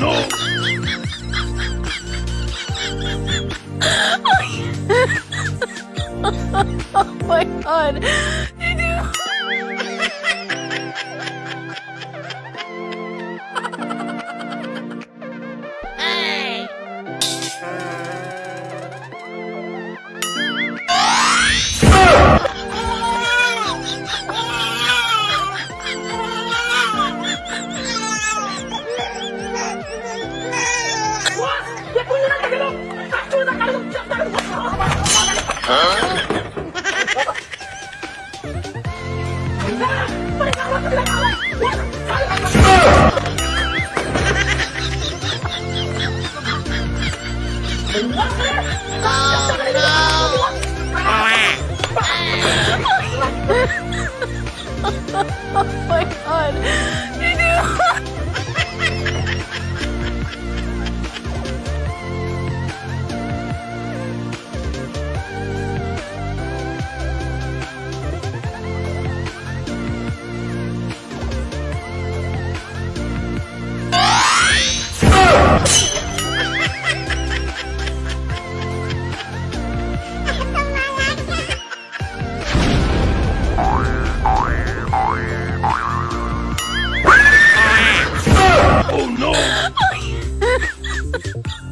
no! oh my god! Did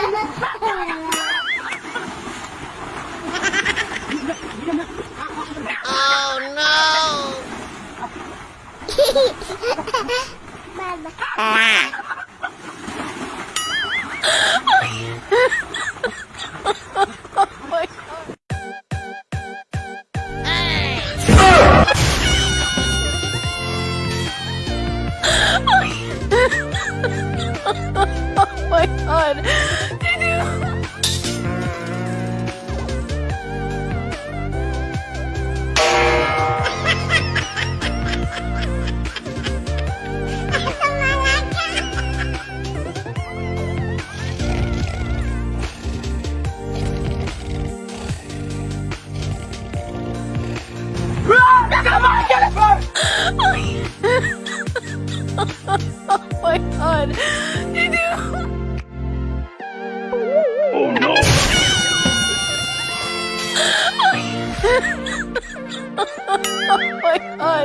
Did you? Oh Oh my god! Did you?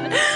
God!